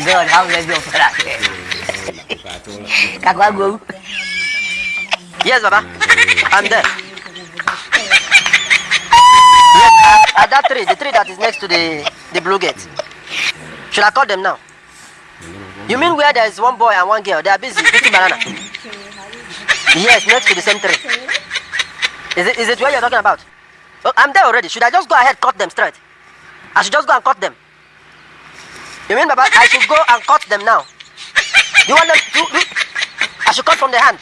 God, how many of that? Kakwago. Yes, Baba. I'm there. Yes, uh, at, at that tree, the tree that is next to the, the blue gate. Should I call them now? You mean where there is one boy and one girl? They are busy eating banana. Yes, next to the same tree. Is it, is it where you're talking about? Oh, I'm there already. Should I just go ahead cut them straight? I should just go and cut them. You mean, Baba, I should go and cut them now? You want them to... to I should cut from the hand.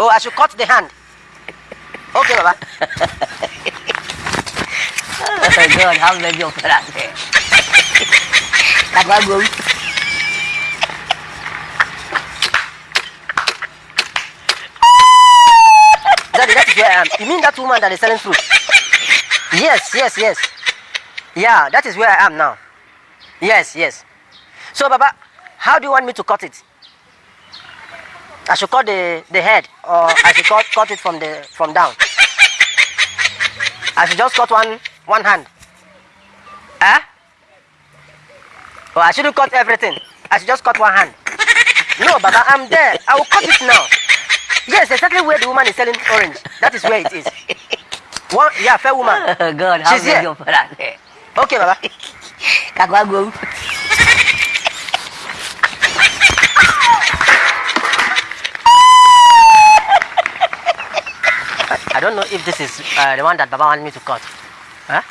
oh, I should cut the hand. Okay, Baba. Oh God, how many of that? Kakwago. Daddy, that is where I am. You mean that woman that is selling fruit? Yes, yes, yes. Yeah, that is where I am now. Yes, yes. So, Baba, how do you want me to cut it? I should cut the, the head or I should cut, cut it from the from down. I should just cut one one hand. Huh? Oh, I shouldn't cut everything. I should just cut one hand. No, Baba, I'm there. I will cut it now. Yes, exactly where the woman is selling orange. That is where it is. One, yeah, fair woman. Oh God, how She's here. Okay, Baba. I don't know if this is uh, the one that Baba wanted me to cut. Huh?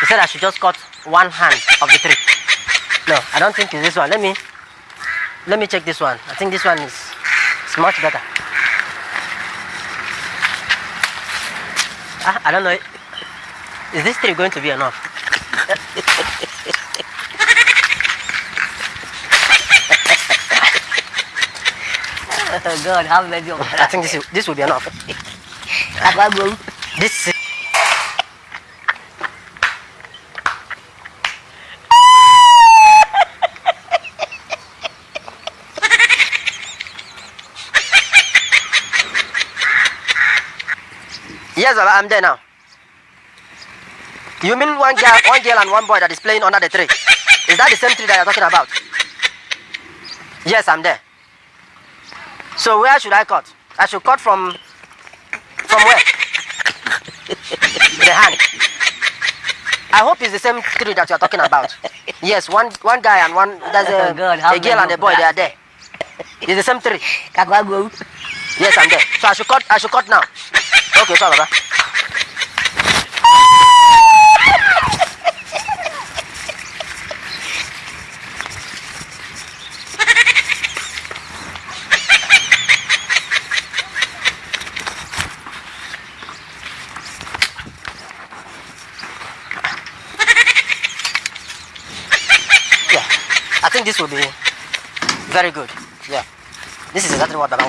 He said I should just cut one hand of the tree. No, I don't think it's this one. Let me let me check this one. I think this one is, is much better. Ah, I don't know. Is this tree going to be enough? Oh, God, many of I think this is, this will be enough. This is Yes, I'm there now. You mean one girl, one girl and one boy that is playing under the tree? Is that the same tree that you're talking about? Yes, I'm there. So where should I cut? I should cut from from where? the hand. I hope it's the same tree that you're talking about. Yes, one one guy and one there's a, Oh God, a girl and a boy. They are there. It's the same tree. Yes, I'm there. So I should cut. I should cut now. Okay, sorry, I think this will be very good. Yeah, this is exactly what Baba